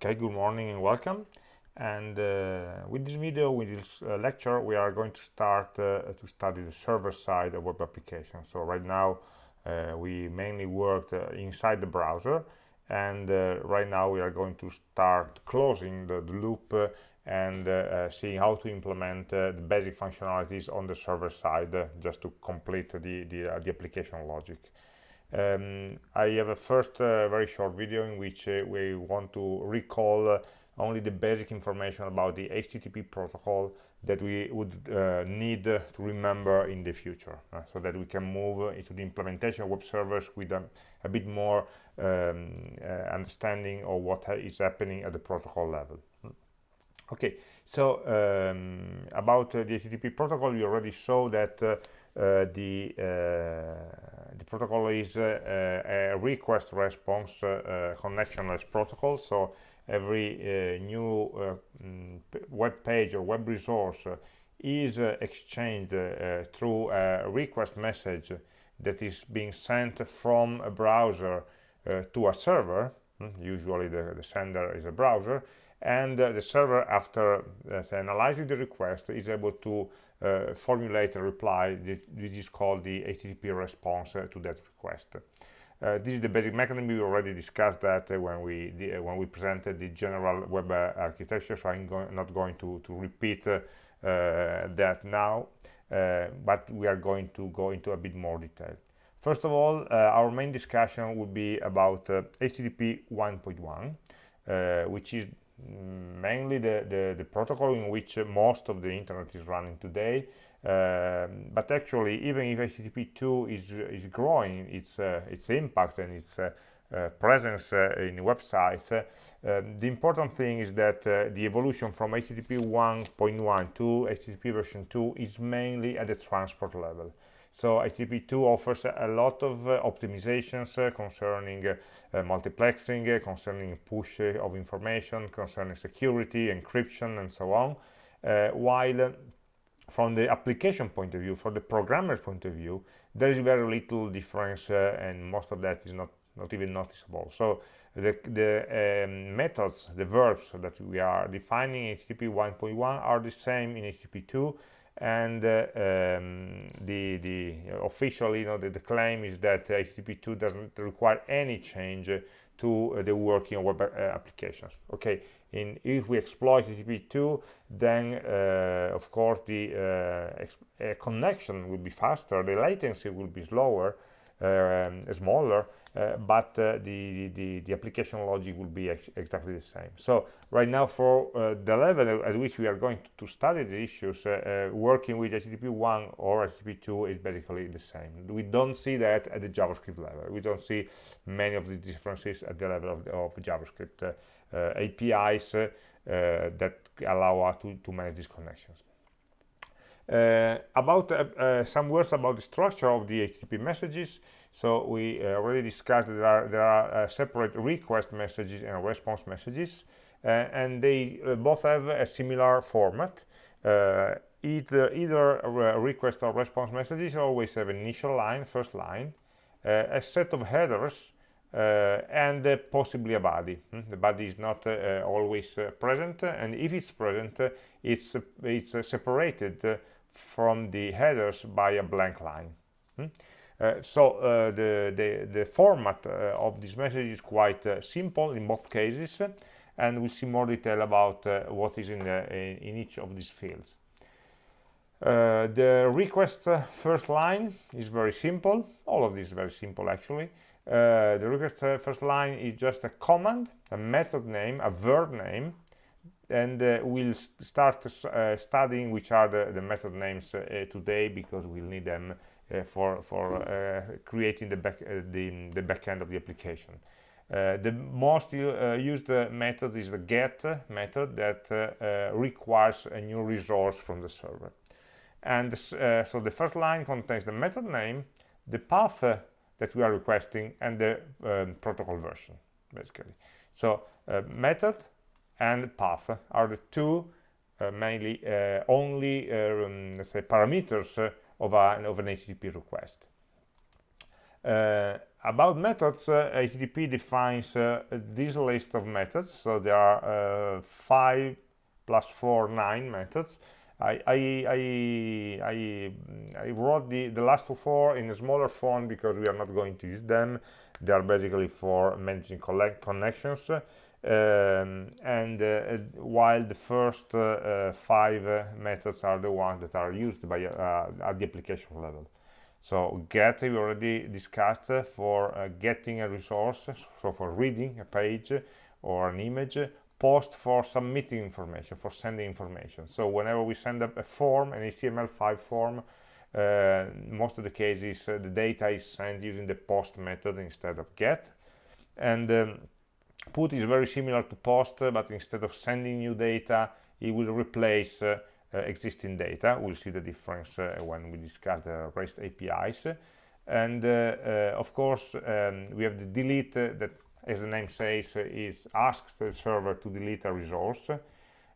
Okay, good morning and welcome. And uh, with this video, with this uh, lecture, we are going to start uh, to study the server side of web applications. So right now, uh, we mainly worked uh, inside the browser, and uh, right now we are going to start closing the, the loop and seeing how to implement the basic functionalities on the server side, just to complete the, the, the application logic. Um, I have a first uh, very short video in which uh, we want to recall uh, only the basic information about the HTTP protocol that we would uh, need to remember in the future uh, so that we can move into the implementation of web servers with a, a bit more um, uh, understanding of what ha is happening at the protocol level. Okay, so um, about the HTTP protocol, we already saw that the uh, the protocol is uh, a request response connectionless protocol. So every new mm, web page or web resource is exchanged through a request message that is being sent from a browser to a server. Hmm, usually the, the, sender is a browser. And uh, the server after uh, analyzing the request is able to uh, formulate a reply that, is called the HTTP response uh, to that request. Uh, this is the basic mechanism. We already discussed that uh, when we the, uh, when we presented the general web uh, architecture. So I'm go not going to to repeat that now, but we are going to go into a bit more detail. First of all, our main discussion will be about HTTP 1.1, which is mainly the, the, the, protocol in which most of the internet is running today. Um, but actually, even if HTTP2 is, is growing its, uh, its impact and its uh, uh, presence uh, in websites, uh, the important thing is that uh, the evolution from HTTP 1.1 to HTTP version 2 is mainly at the transport level. So HTTP2 offers a lot of uh, optimizations uh, concerning uh, multiplexing, concerning push of information, concerning security, encryption, and so on. while from the application point of view, from the programmer's point of view, there is very little difference, and most of that is not not even noticeable. So the, the um, methods, the verbs that we are defining in HTTP 1.1 are the same in HTTP 2 and uh, um, the the officially you know the, the claim is that http2 doesn't require any change to uh, the working web uh, applications. Okay in if we exploit http2 then uh, of course the uh, connection will be faster the latency will be slower um, smaller uh, but uh, the, the, the application logic will be ex exactly the same. So right now for uh, the level at which we are going to, study the issues, uh, uh, working with HTTP 1 or HTTP 2 is basically the same. We don't see that at the JavaScript level. We don't see many of the differences at the level of, of JavaScript APIs that allow us to, to manage these connections. Uh, about uh, some words about the structure of the HTTP messages. So we uh, already discussed that there are, there are uh, separate request messages and response messages, uh, and they both have a similar format. either either request or response messages always have initial line, first line, a set of headers, uh, and uh, possibly a body. Hmm? The body is not uh, always present, and if it's present, it's it's separated from the headers by a blank line. Hmm? Uh, so uh, the, the, the, format uh, of this message is quite simple in both cases and we'll see more detail about what is in, in each of these fields. Uh, the request uh, first line is very simple all of this is very simple actually uh, the request first line is just a command a method name a verb name and we'll start studying which are the, the method names today because we'll need them for for uh, creating the back uh, the the back end of the application. the most used method is the get method that requires a new resource from the server. And so the first line contains the method name, the path that we are requesting, and the um, protocol version, basically. So uh, method and path are the two uh, mainly uh, only um, let's say parameters of, a, of an HTTP request. Uh, about methods, uh, HTTP defines uh, this list of methods. So there are uh, five plus four, nine methods. I, I, I, I, wrote the, the last four in a smaller font because we are not going to use them. They are basically for managing connections. Um, and uh, while the first uh, uh, five methods are the ones that are used by at the application level. So get we already discussed for uh, getting a resource, so for reading a page or an image, post for submitting information, for sending information. So whenever we send up a form, an HTML5 form, uh, most of the cases uh, the data is sent using the post method instead of get. And um, put is very similar to post, but instead of sending new data, it will replace uh, uh, existing data. We'll see the difference uh, when we discuss the REST APIs. And of course, um, we have the delete that, as the name says, is asks the server to delete a resource.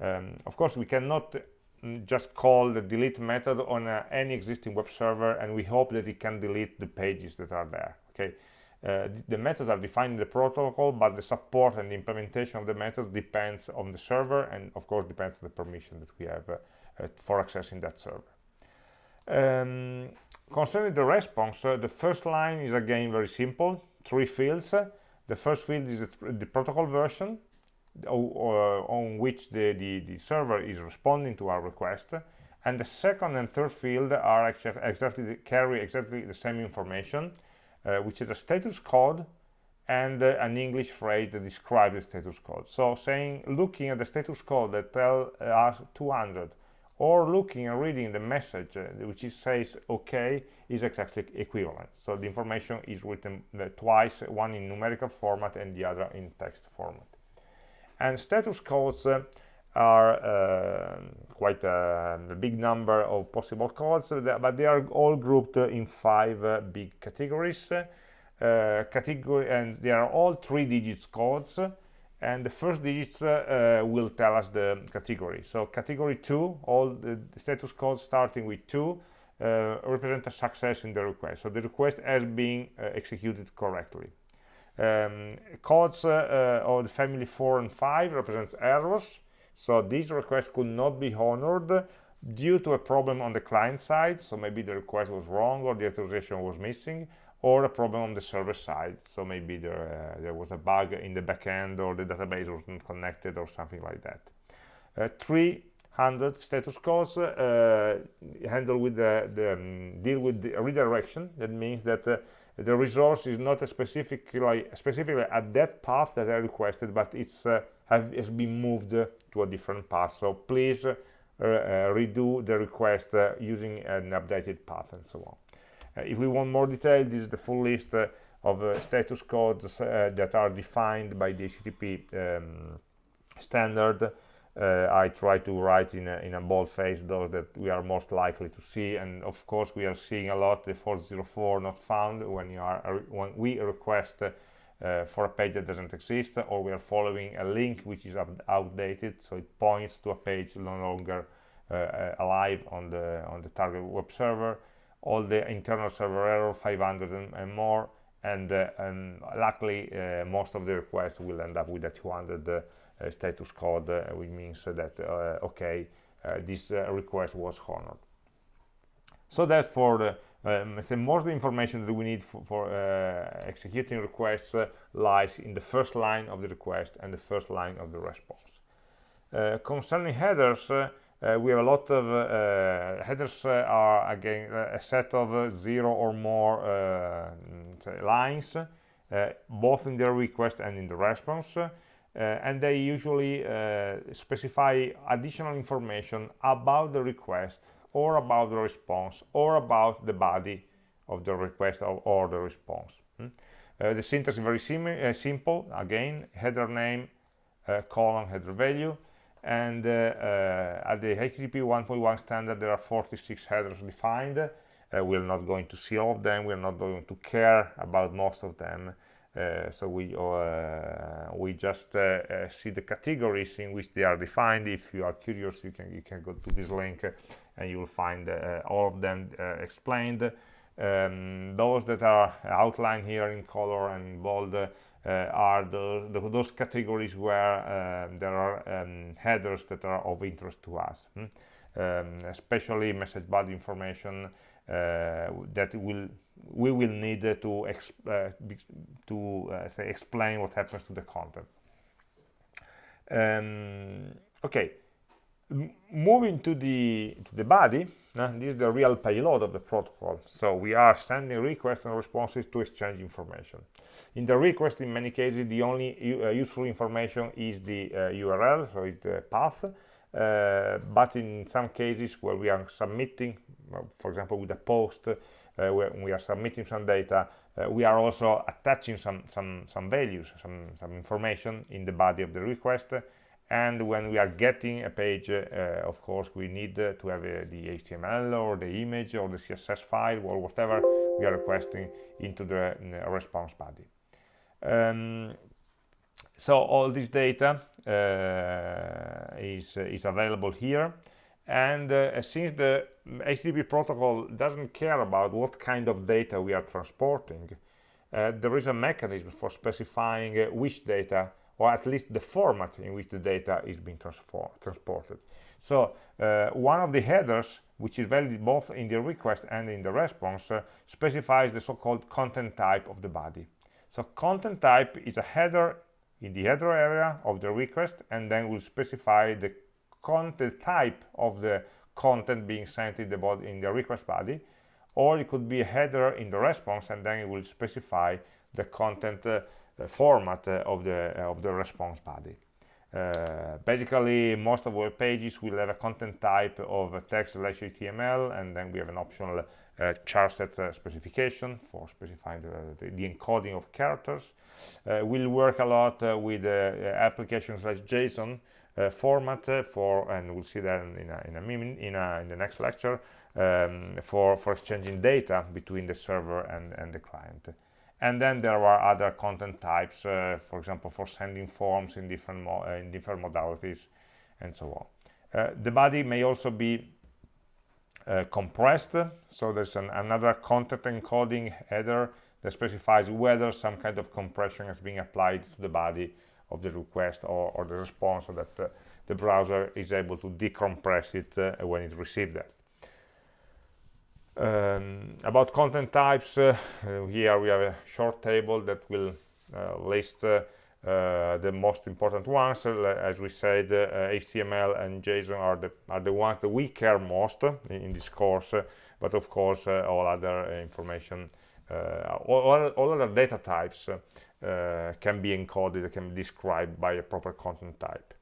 Um, of course, we cannot mm, just call the delete method on uh, any existing web server and we hope that it can delete the pages that are there okay uh, the methods are defined in the protocol but the support and the implementation of the methods depends on the server and of course depends on the permission that we have uh, uh, for accessing that server. Um, concerning the response, uh, the first line is again very simple, three fields. The first field is the protocol version on which the, the, the, server is responding to our request. And the second and third field are actually exactly carry exactly the same information, uh, which is a status code and uh, an English phrase that describes the status code. So saying, looking at the status code that tell us 200 or looking and reading the message uh, which says okay is exactly equivalent so the information is written uh, twice one in numerical format and the other in text format and status codes uh, are uh, quite a, a, big number of possible codes uh, but they are all grouped in five uh, big categories. Category and they are all three digits codes and the first digits uh, uh, will tell us the category. So category 2 all the status codes starting with 2 uh, represent a success in the request. So the request has been uh, executed correctly. Um, codes uh, uh, of the family 4 and 5 represents errors so this request could not be honored due to a problem on the client side. So maybe the request was wrong or the authorization was missing or a problem on the server side. So maybe there, uh, there was a bug in the backend or the database wasn't connected or something like that. Uh, 300 status codes uh, handle with the, the um, deal with the redirection. That means that uh, the resource is not specifically specifically at that path that I requested but it's uh, have, has been moved to a different path. So please uh, redo the request using an updated path and so on. Uh, if we want more detail, this is the full list uh, of uh, status codes that are defined by the HTTP um, standard. I try to write in a, in a bold face those that we are most likely to see, and of course we are seeing a lot the 404 not found when you are when we request uh, for a page that doesn't exist or we are following a link which is outdated so it points to a page no longer uh, alive on the on the target web server. All the internal server error 500 and, and more and, uh, and luckily uh, most of the requests will end up with a 200 uh, status code uh, which means that uh, okay uh, this request was honored. So that's for the um, the most of the information that we need for, for uh, executing requests uh, lies in the first line of the request and the first line of the response. Uh, concerning headers uh, we have a lot of uh, headers uh, are again a set of zero or more lines both in the request and in the response and they usually specify additional information about the request or about the response or about the body of the request or, the response. Hmm? Uh, the syntax is very sim uh, simple. Again, header name, uh, colon, header value and uh, uh, at the HTTP 1.1 standard there are 46 headers defined uh, we're not going to see all of them we're not going to care about most of them so we uh, we just uh, see the categories in which they are defined if you are curious you can you can go to this link and you will find all of them explained um, those that are outlined here in color and bold uh, are those, those categories where uh, there are um, headers that are of interest to us hmm? um, especially message body information uh, that will we will need to uh, to uh, say explain what happens to the content. Um, okay. Moving to the to the body uh, this is the real payload of the protocol. So we are sending requests and responses to exchange information. In the request in many cases the only uh, useful information is the uh, url so it's the path uh, but in some cases where we are submitting for example with a post uh, where we are submitting some data. Uh, we are also attaching some some some values some some information in the body of the request. And when we are getting a page uh, of course we need to have the HTML or the image or the CSS file or whatever we are requesting into the response body. Um, so all this data uh, is, is available here and uh, since the HTTP protocol doesn't care about what kind of data we are transporting uh, there is a mechanism for specifying which data or at least the format in which the data is being transported. So uh, one of the headers, which is valid both in the request and in the response, uh, specifies the so-called content type of the body. So content type is a header in the header area of the request and then will specify the content type of the content being sent in the body in the request body or it could be a header in the response and then it will specify the content uh, format uh, of the uh, of the response body. Uh, basically, most of web pages will have a content type of text slash HTML, and then we have an optional uh, charset uh, specification for specifying the, the, the, encoding of characters. Uh, we'll work a lot with application slash JSON format for, and we'll see that in a, in a, in, a, in the next lecture, um, for, for exchanging data between the server and, and the client. And then there are other content types uh, for example for sending forms in different uh, in different modalities and so on. Uh, the body may also be uh, compressed so there's an, another content encoding header that specifies whether some kind of compression is being applied to the body of the request or, or the response so that uh, the browser is able to decompress it uh, when it receives that um, about content types, uh, here we have a short table that will list uh, the most important ones. As we said, HTML uh, and JSON are the are the ones that we care most in, in this course. but of course, all other information, all, all, other data types can be encoded, can be described by a proper content type.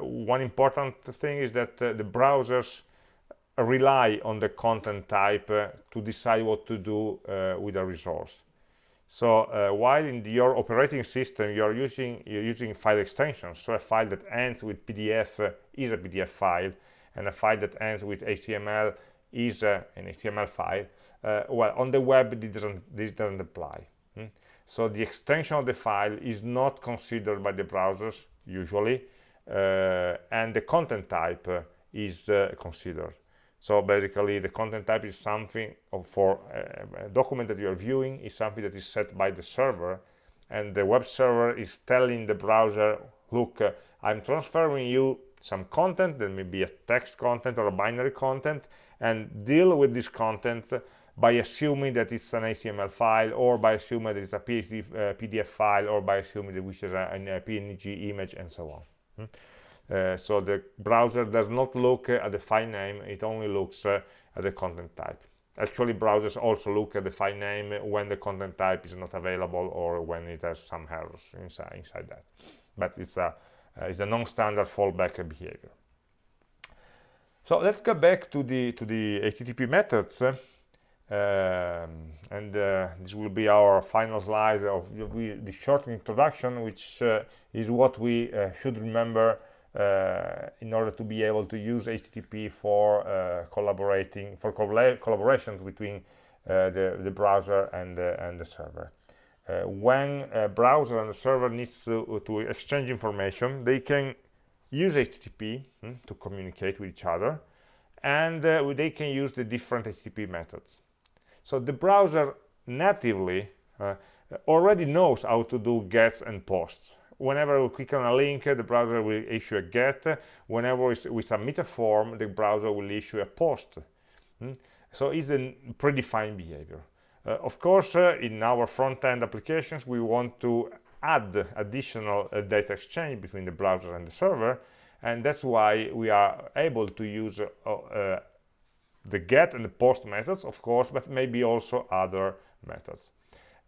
one important thing is that the browsers rely on the content type uh, to decide what to do uh, with a resource. So uh, while in the, your operating system you're using you're using file extensions, so a file that ends with PDF uh, is a PDF file, and a file that ends with HTML is uh, an HTML file. Uh, well, on the web this doesn't this doesn't apply. Hmm? So the extension of the file is not considered by the browsers usually, uh, and the content type uh, is uh, considered. So basically the content type is something for a document that you're viewing is something that is set by the server and the web server is telling the browser, look, uh, I'm transferring you some content, that may be a text content or a binary content, and deal with this content by assuming that it's an HTML file or by assuming that it's a PDF uh, file or by assuming that which is a, a PNG image and so on. Hmm? Uh, so the browser does not look at the file name it only looks uh, at the content type actually browsers also look at the file name when the content type is not available or when it has some errors inside, inside that but it's a uh, it's a non-standard fallback behavior so let's go back to the to the http methods um, and uh, this will be our final slide of the short introduction which uh, is what we uh, should remember uh, in order to be able to use HTTP for uh, collaborating for collaborations between uh, the, the browser and the, and the server. when a browser and the server needs to, to exchange information, they can use HTTP hmm, to communicate with each other and uh, they can use the different HTTP methods. So the browser natively uh, already knows how to do gets and posts. Whenever we click on a link the browser will issue a get. Whenever we submit a form the browser will issue a post. Hmm? so it's a predefined behavior. Uh, of course uh, in our front-end applications we want to add additional uh, data exchange between the browser and the server and that's why we are able to use uh, uh, the get and the post methods of course but maybe also other methods.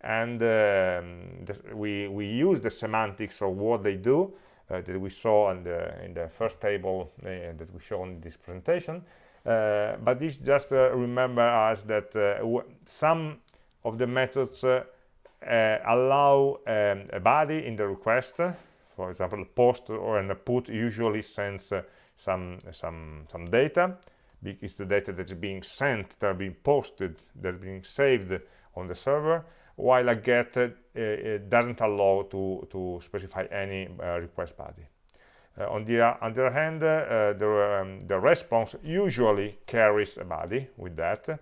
And um, we we use the semantics of what they do uh, that we saw in the in the first table uh, that we show in this presentation. Uh, but this just uh, remember us that some of the methods allow um, a body in the request for example post or a put usually sends uh, some some some data it's the data that's being sent that are being posted that's being saved on the server while a get uh, doesn't allow to to specify any uh, request body uh, on the on the other hand uh, the um, the response usually carries a body with that uh,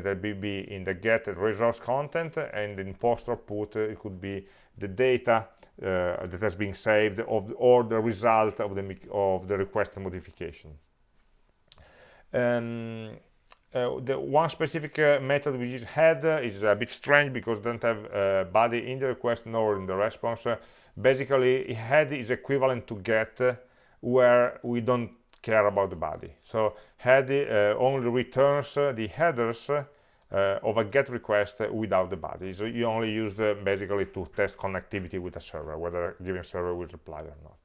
that will be in the get resource content and in post or put it could be the data uh, that has been saved of, or the result of the, of the request modification. Um, uh, the one specific uh, method which is head uh, is a bit strange because it doesn't have a body in the request nor in the response. Uh, basically, head is equivalent to get uh, where we don't care about the body. So head only returns the headers uh, of a get request without the body. So you only use the, basically to test connectivity with a server, whether a given server will reply or not.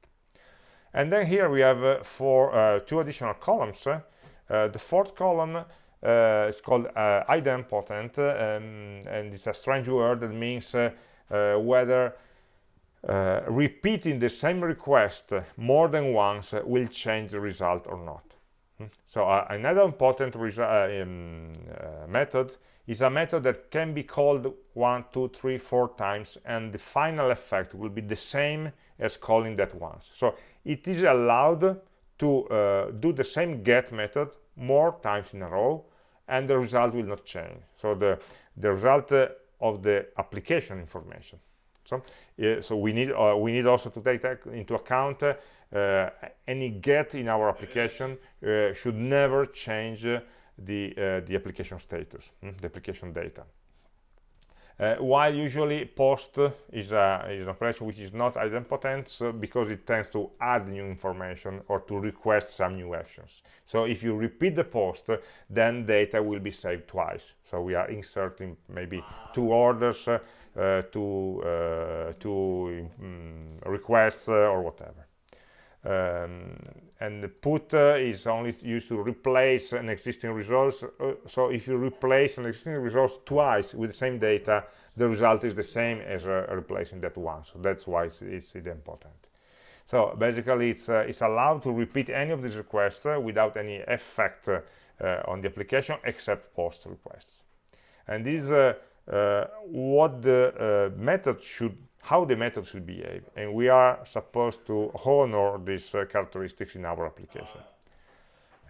And then here we have uh, four, uh, two additional columns. Uh, the fourth column uh, is called uh, idempotent, um, and it's a strange word that means whether repeating the same request more than once will change the result or not. So uh, another important uh, um, uh, method is a method that can be called one, two, three, four times, and the final effect will be the same as calling that once. So it is allowed to uh, do the same get method more times in a row, and the result will not change. So the, the result uh, of the application information. So, uh, so we need we need also to take into account uh, any get in our application uh, should never change the uh, the application status, mm, the application data. Uh, while usually post is, a, is, an operation which is not idempotent because it tends to add new information or to request some new actions. So if you repeat the post, then data will be saved twice. So we are inserting maybe two orders, uh, two, uh, two um, requests or whatever um, and the put uh, is only used to replace an existing resource. Uh, so if you replace an existing resource twice with the same data the result is the same as uh, replacing that one. So that's why it's, it's important. So basically it's it's allowed to repeat any of these requests without any effect on the application except post requests. And this is what the method should how the method should behave and we are supposed to honor these uh, characteristics in our application.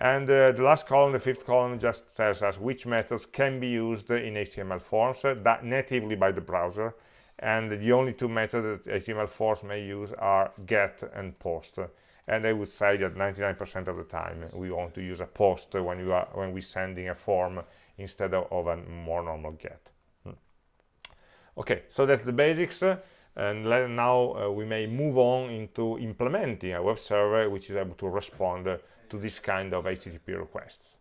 And uh, the last column the fifth column just tells us which methods can be used in html forms uh, that natively by the browser. And the only two methods that html forms may use are get and post. And i would say that 99 percent of the time we want to use a post when you are when we're sending a form instead of, of a more normal get. Hmm. okay so that's the basics and now uh, we may move on into implementing a web server which is able to respond to this kind of HTTP requests.